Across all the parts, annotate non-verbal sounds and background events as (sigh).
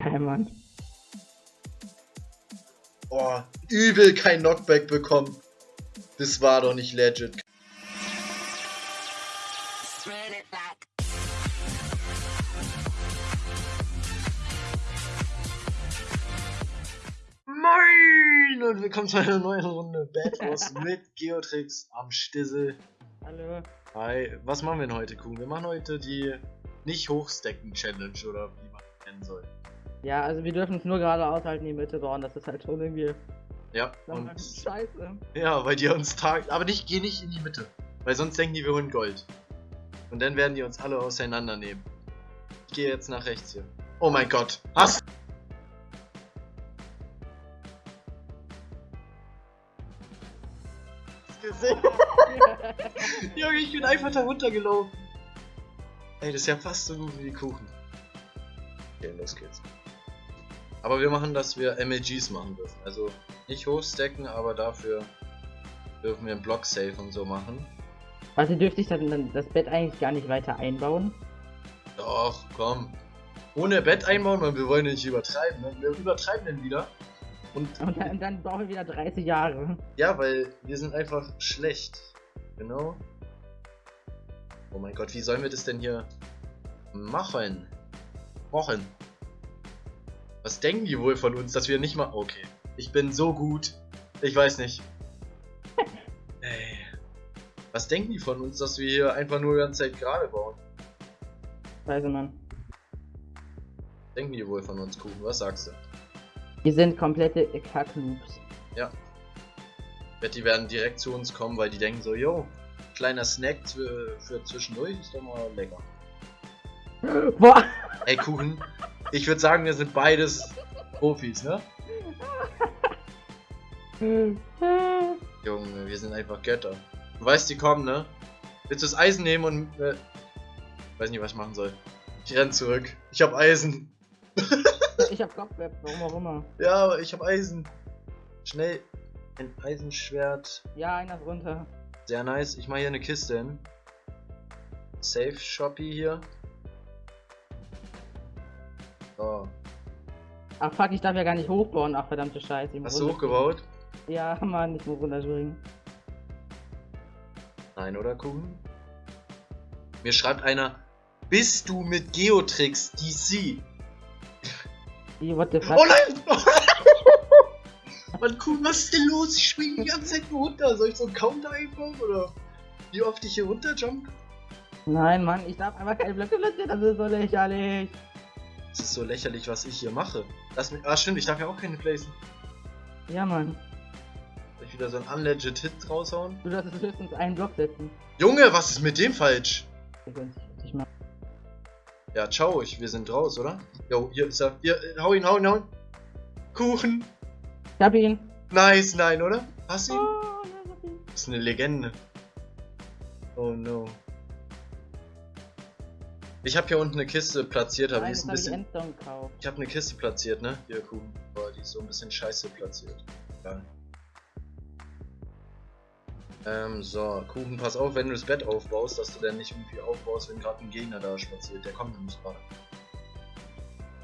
Hey, Mann. Oh, übel kein Knockback bekommen. Das war doch nicht legit. Moin und willkommen zu einer neuen Runde Bad Wars (laughs) mit Geotrix am Stissel. Hallo. Hi, was machen wir denn heute, Kuhn? Wir machen heute die nicht hochstecken Challenge oder wie man es nennen soll. Ja, also wir dürfen es nur geradeaus halt in die Mitte bauen, das ist halt schon irgendwie Ja, und scheiße. ja, weil die uns tagt. Aber nicht, geh nicht in die Mitte. Weil sonst denken die, wir holen Gold. Und dann werden die uns alle auseinandernehmen. Ich gehe jetzt nach rechts hier. Oh mein Gott. Hast gesehen? (laughs) Junge, ich bin einfach da runtergelaufen. Ey, das ist ja fast so gut wie die Kuchen. Okay, los geht's. Aber wir machen, dass wir MLGs machen dürfen. Also nicht hochstacken, aber dafür dürfen wir einen Block Safe und so machen. Also dürfte ich dann dann das Bett eigentlich gar nicht weiter einbauen? Doch, komm. Ohne Bett einbauen, weil wir wollen nicht übertreiben. Ne? Wir übertreiben denn wieder. Und Und dann, dann brauchen wir wieder 30 Jahre. ja, weil wir sind einfach schlecht. Genau. Oh mein Gott, wie sollen wir das denn hier machen? Machen. Was denken die wohl von uns, dass wir nicht mal. Okay. Ich bin so gut. Ich weiß nicht. (laughs) Ey. Was denken die von uns, dass wir hier einfach nur die ganze Zeit gerade bauen? Weiß man. Denken die wohl von uns, Kuchen? Was sagst du? Wir sind komplette Kacknoobs. Ja. Ich wette, die werden direkt zu uns kommen, weil die denken so, yo, kleiner Snack für, für zwischendurch ist doch mal lecker. Boah! Ey, Kuchen, ich würde sagen, wir sind beides Profis, ne? Junge, wir sind einfach Götter. Du weißt, die kommen, ne? Willst du das Eisen nehmen und. Äh, weiß nicht, was ich machen soll. Ich renn zurück. Ich hab Eisen. (laughs) Ich hab Kopfweb, warum auch immer. Ja, aber ich hab Eisen. Schnell. Ein Eisenschwert. Ja, einer ist runter. Sehr nice. Ich mache hier eine Kiste hin. Safe Shoppy hier. So. Ach fuck, ich darf ja gar nicht hochbauen. Ach verdammte Scheiße. ich muss Hast du hochgebaut? Ja, Mann, ich muss runterspringen. Nein, oder Kuchen? Mir schreibt einer, bist du mit Geotrix DC? Wie, what the fuck? Oh nein! (laughs) Mann, Kuchen, was ist denn los? Ich springe die ganze Zeit nur runter. Soll ich so einen Counter einbauen? Oder wie oft ich hier runterjump? Nein, Mann, ich darf einfach keine Blöcke platzieren, das ist so lächerlich. Das ist so lächerlich, was ich hier mache. Lass mich. Ah, stimmt, ich darf ja auch keine placen. Ja, Mann. Soll ich wieder so ein unlegit Hit raushauen? Du darfst höchstens einen Block setzen. Junge, was ist mit dem falsch? Ja, ciao, ich, wir sind raus, oder? Jo, hier ist er. Hier, hau ihn, hau ihn, hau ihn. Kuchen. Ich hab ihn. Nice, nein, oder? Hast du ihn? Oh, nein, ich hab ihn. Das ist eine Legende. Oh no. Ich habe hier unten eine Kiste platziert, aber Nein, die ist ein ich bisschen. Gekauft. Ich habe eine Kiste platziert, ne? Hier, Kuchen. Boah, die ist so ein bisschen scheiße platziert. Ja. Ähm, so, Kuchen, pass auf, wenn du das Bett aufbaust, dass du dann nicht irgendwie aufbaust, wenn gerade ein Gegner da spaziert. Der kommt nämlich gerade.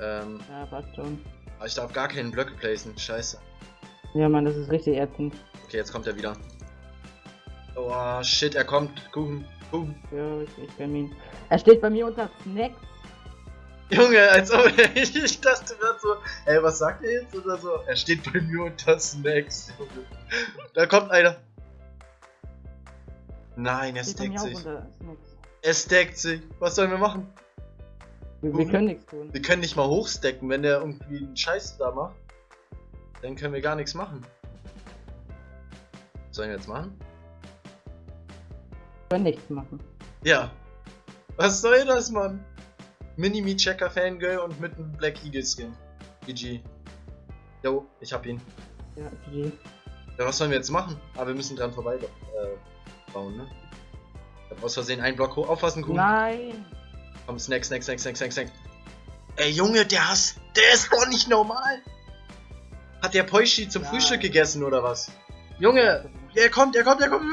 Ähm, Ja, passt schon. aber ich darf gar keinen Blöcke placen. Scheiße. Ja, Mann, das ist richtig ätzend. Okay, jetzt kommt er wieder. Oh, shit, er kommt. Kuchen, Kuchen. Ja, ich, ich ihn. Er steht bei mir unter Snacks. Junge, als ob ich, (laughs) ich dachte gerade so, ey, was sagt er jetzt? Oder so, er steht bei mir unter Snacks. Junge. Da kommt einer. Nein, er auch sich. Er stackt sich. Was sollen wir machen? Wir, wir können nichts tun. Wir können nicht mal hochstacken, wenn der irgendwie einen Scheiß da macht. Dann können wir gar nichts machen. Was sollen wir jetzt machen? Können nichts machen. Ja. Was soll das, Mann? Minimi Checker Fangirl und mit einem Black Eagle Skin. GG. Jo, ich hab ihn. Ja, GG. Ja, was sollen wir jetzt machen? Aber wir müssen dran vorbei äh, bauen, ne? Ich hab aus Versehen einen Block hoch. Aufpassen, Kuchen. Nein! Komm, Snack, Snack, Snack, Snack, Snack, Snack. Ey, Junge, der hast. Der ist doch nicht normal! Hat der Poishi zum Ja. Frühstück gegessen oder was? Junge! Er kommt, er kommt, er kommt!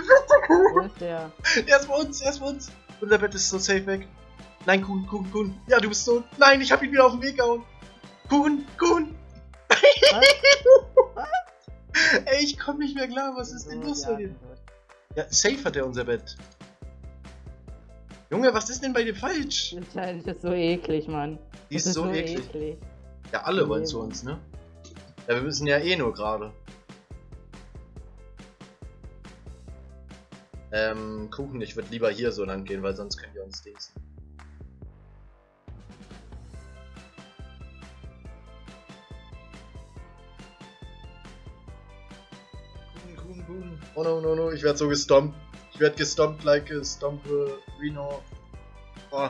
Wo ist der? Er ist bei uns, er ist bei uns! Unser Bett ist so safe weg. Nein, Kuhn, Kuhn, Kuhn. Ja, du bist tot. Nein, ich hab ihn wieder auf den Weg gehauen. Kuchen, Kuchen! (laughs) Ey, ich komm nicht mehr klar, was ist denn los bei dir? Ja, safe hat er unser Bett. Junge, was ist denn bei dir falsch? Challenge ist so eklig, Mann. Die Das ist so eklig. Ja, alle wollen zu uns, ne? Ja, wir müssen ja eh nur gerade. Ähm, Kuchen, ich würde lieber hier so lang gehen, weil sonst können wir uns dingsen. Kuchen, Kuchen, Kuchen. Oh no, no, no, ich werde so gestompt. Ich werde gestompt like a stomp uh, Reno. Oh.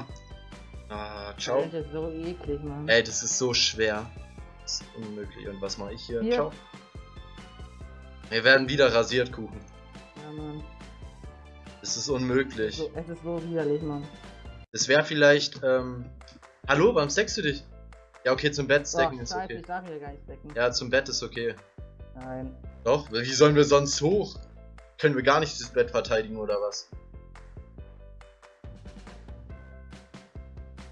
Ah, ciao. Challenge ist so eklig, Mann. Ey, das ist so schwer. Das ist unmöglich. Und was mache ich hier? Hier. Ciao. Wir werden wieder rasiert, Kuchen. Ja, Mann. Das ist unmöglich. So, es ist so widerlich, Mann. Das wäre vielleicht, ähm... Hallo, warum stackst du dich? Ja, okay, zum Bett stacken Boah, ist scheiße, okay. ich darf hier gar nicht decken. Ja, zum Bett ist okay. Nein. Doch, wie sollen wir sonst hoch? Können wir gar nicht das Bett verteidigen oder was?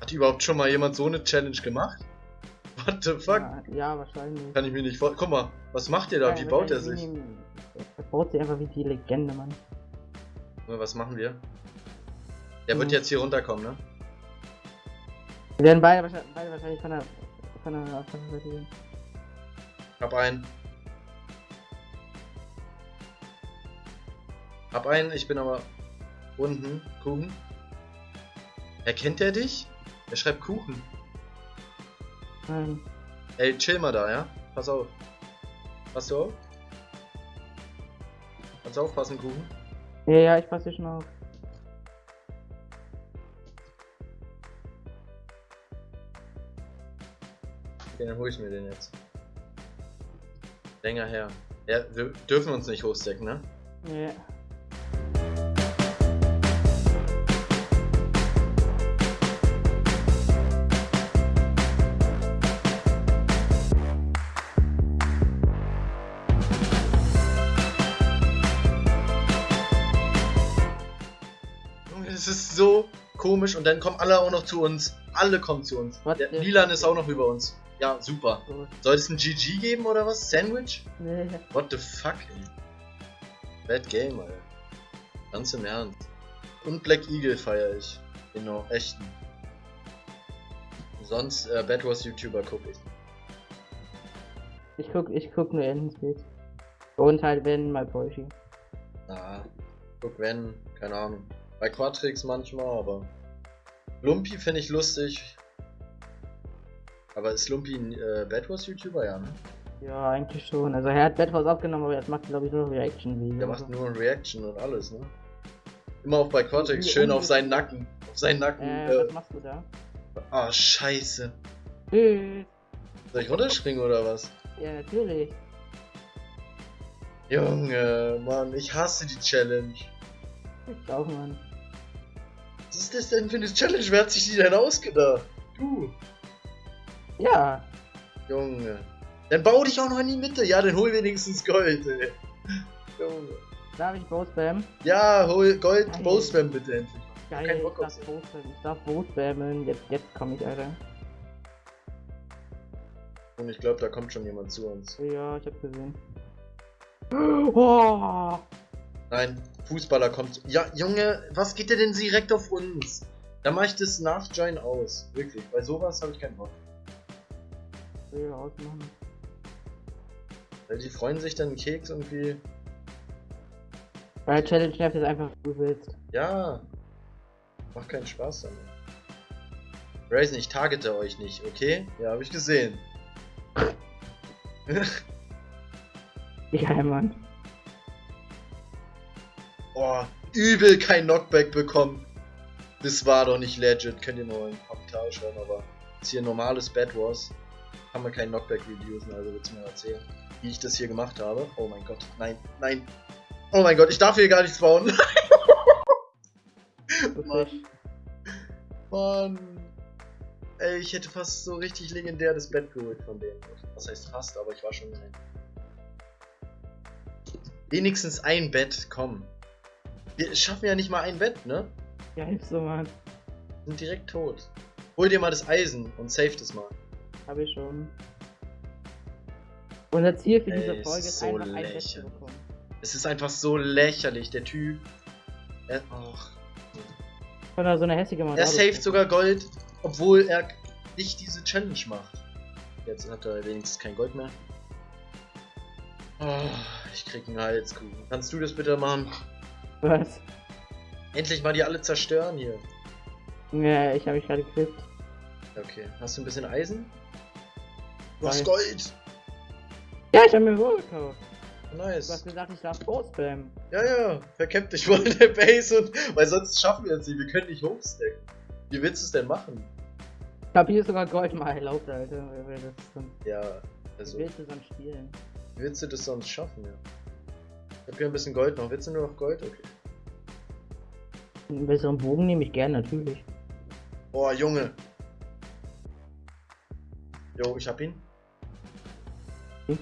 Hat überhaupt schon mal jemand so eine Challenge gemacht? (laughs) What the fuck? Ja, ja, wahrscheinlich. Kann ich mir nicht vor... Guck mal, was macht ihr da? Wie Nein, baut er sich? wie Er baut sich einfach wie die Legende, Mann. Was machen wir? Der wird Mhm. jetzt hier runterkommen, ne? Wir werden beide, wahrscheinlich- beide wahrscheinlich von der, von der, von der Seite gehen. Hab einen. Hab einen, ich bin aber unten. Kuchen. Erkennt er dich? Er schreibt Kuchen. Nein. Ey, chill mal da, ja? Pass auf. Pass du auf? Kannst du aufpassen, Kuchen? Ja, ja, ich passe hier schon auf. Okay, dann hol ich mir den jetzt. Länger her. Ja, wir dürfen uns nicht hochstecken, ne? Ja. Komisch und dann kommen alle auch noch zu uns. Alle kommen zu uns. What Der Lilan ist auch noch über uns. Ja, super. Soll es ein GG geben oder was? Sandwich? Nee. What the fuck, ey? Bad Game, Alter. Ganz im Ernst. Und Black Eagle feiere ich. Genau, echten. Sonst äh, Bad Wars YouTuber gucke ich. Ich guck, ich guck nur Endenspeed. Und halt wenn mal Bolschi. Ah, guck wenn, keine Ahnung. Bei Quatrix manchmal, aber. Lumpy finde ich lustig. Aber ist Lumpy ein äh, Bad Wars YouTuber? Ja, ne? Ja, eigentlich schon. Also er hat Bad Wars aufgenommen, aber jetzt macht glaube ich nur Reaction-Videos. Der macht nur Reaction und alles, ne? Immer auch bei Quatrix, Wie schön auf unge- seinen Nacken. Auf seinen Nacken. Äh, Äh, was machst du da? ah, scheiße. Tschüss. Soll ich runterspringen oder was? Ja, natürlich. Junge, Mann, ich hasse die Challenge. Ich auch, Mann. Was ist das denn für eine Challenge? Wer hat sich die denn ausgedacht? Du. Ja. Junge. Dann bau dich auch noch in die Mitte. Ja, dann hol wenigstens Gold, ey. Junge. Darf ich Bow spammen? Ja, hol Gold, Geil. Bowspam bitte endlich. Geil, ich darf sie. Bow spammen. Ich darf Bow spammen. Jetzt, jetzt komm ich, Alter. Und ich glaube, da kommt schon jemand zu uns. Ja, ich hab gesehen. (gasps) Oh. Nein, Fußballer kommt. Ja, Junge, was geht der denn direkt auf uns? Da mach ich das Nachjoin aus. Wirklich. Bei sowas habe ich keinen Bock. Will ausmachen. Weil die freuen sich dann Keks irgendwie. Bei Challenge nervt es einfach, wie du willst. Ja. Macht keinen Spaß damit. Raisin, ich targete euch nicht, okay? Ja, habe ich gesehen. (laughs) Ja, Mann. Boah, übel kein Knockback bekommen. Das war doch nicht legit. Könnt ihr mal in die Kommentare schreiben, aber ist hier normales Bad Wars. Haben wir kein Knockback-Videos, also willst du mir erzählen, wie ich das hier gemacht habe? Oh mein Gott, nein, nein. Oh mein Gott, ich darf hier gar nicht spawnen. Du (laughs) Mann. Mann. Ey, ich hätte fast so richtig legendär das Bett geholt von denen. Was heißt fast, aber ich war schon rein. Wenigstens ein Bett, komm. Wir schaffen ja nicht mal ein Bett, ne? Ja, hilfst du, Mann. Sind direkt tot. Hol dir mal das Eisen und save das mal. Habe ich schon. Unser Ziel für diese Ey, Folge ist so einfach ein Bett zu lächerlich. bekommen. Es ist einfach so lächerlich, der Typ. Er, ach, Von so eine hässliche er Mandate. saved sogar Gold, obwohl er nicht diese Challenge macht. Jetzt hat er wenigstens kein Gold mehr. Oh, ich krieg einen Halskuchen. Kannst du das bitte machen? Was? Endlich mal die alle zerstören hier. Ja, ich habe mich gerade gekriegt. Okay, hast du ein bisschen Eisen? Du hast Gold! Ja, ich habe mir wohl gekauft. Du hast Nice. gesagt, ich darf Großspam. Ja, ja, verkämpft dich wohl in der Base und. Weil sonst schaffen wir es nicht, wir können nicht hochstacken. Wie willst du es denn machen? Ich habe hier sogar Gold mal erlaubt, Alter. Ja, Wie also. willst du sonst spielen? Wie willst du das sonst schaffen, ja? Ich hab hier ein bisschen Gold noch. Willst du nur noch Gold? Okay. Einen besseren Bogen nehme ich gern, natürlich. Boah, Junge. Jo, ich hab ihn. Hm.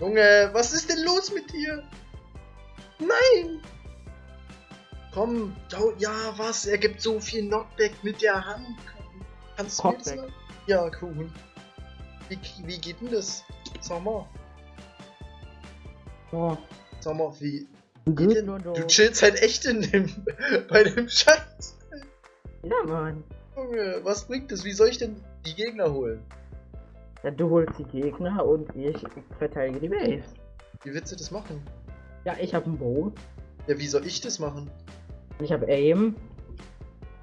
Junge, was ist denn los mit dir? Nein! Komm, ja, was? Er gibt so viel Knockback mit der Hand. Kannst du mir das sagen? Ja, Kuchen. Wie, wie geht denn das? Sag mal. Oh, Sag mal, wie. gut denn? du. chillst halt echt in dem. (laughs) bei dem Scheiß. Ja, Mann. Junge, was bringt das? Wie soll ich denn die Gegner holen? Ja, du holst die Gegner und ich verteidige die Base. Wie willst du das machen? Ja, ich habe einen Bogen. Ja, wie soll ich das machen? Ich habe Aim.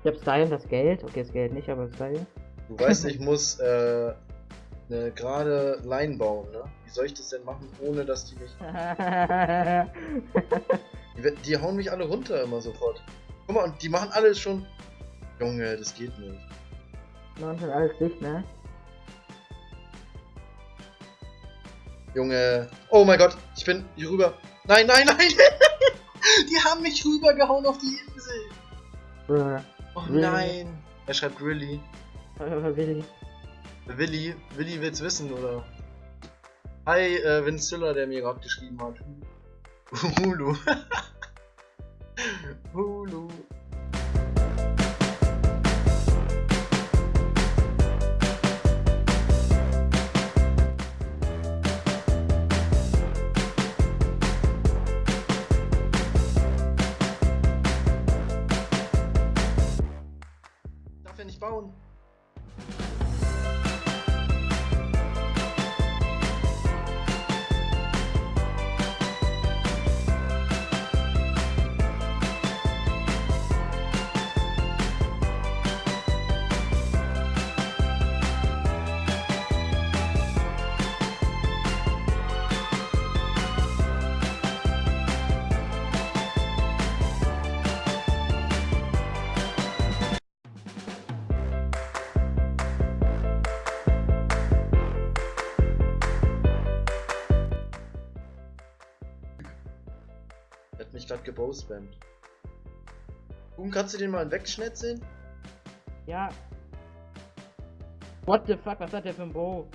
Ich habe Style und das Geld. Okay, das Geld nicht, aber Style. Du weißt, ich muss äh, eine gerade Line bauen, ne? Wie soll ich das denn machen, ohne dass die mich. (laughs) Die, die hauen mich alle runter immer sofort. Guck mal, und die machen alles schon. Junge, das geht nicht. Machen schon alles dicht, ne? Junge. Oh mein Gott, ich bin hier rüber. Nein, nein, nein! (laughs) die haben mich rübergehauen auf die Insel. Bruh. Oh Really? nein. Er schreibt really. Aber Willi. Willi, Willi will's wissen, oder? Hi, äh, Vincilla, der mir gerade geschrieben hat. (laughs) Hulu. Darf gebowspammt. Kuhn, kannst du den mal wegschnetzeln? Ja. What the fuck, was hat der für ein Bow?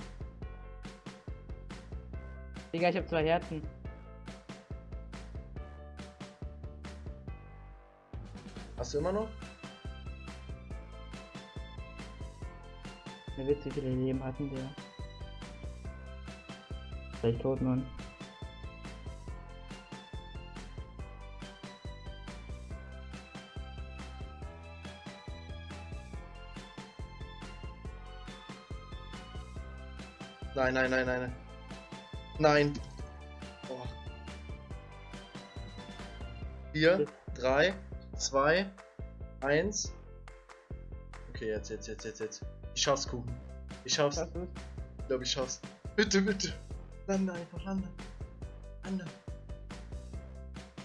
Digga, ich hab zwei Herzen. Hast du immer noch? Mir Witz, wie viele Leben hatten der? Vielleicht tot, Mann. Nein, nein, nein, nein. Nein. Oh. Vier, drei, zwei, eins. Okay, jetzt, jetzt, jetzt, jetzt, jetzt. Ich schaff's, Kuchen. Ich schaff's. Ich glaube, ich schaff's. Bitte, bitte. Lande einfach, lande. Lande.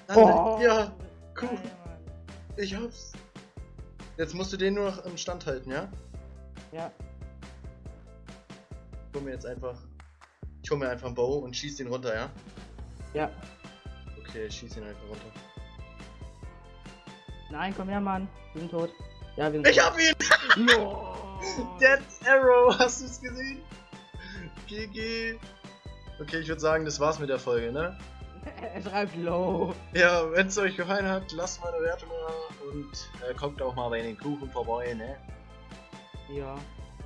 Lande. Oh. Ja, Kuchen. Ich hab's. Jetzt musst du den nur noch im Stand halten, ja? Ja. Ich hol mir jetzt einfach. Ich hol mir einfach einen Bow und schieß den runter, ja? Ja. Okay, ich schieß ihn einfach runter. Nein, komm her, Mann. Wir sind tot. Ja, wir sind Ich hab ihn! (laughs) tot. No. Dead Arrow, (laughs) hast du es gesehen? GG. Okay, ich würde sagen, das war's mit der Folge, ne? (laughs) schreibt low. Ja, wenn es euch gefallen hat, lasst mal eine Wertung da und äh, kommt auch mal bei den Kuchen vorbei, ne? Ja.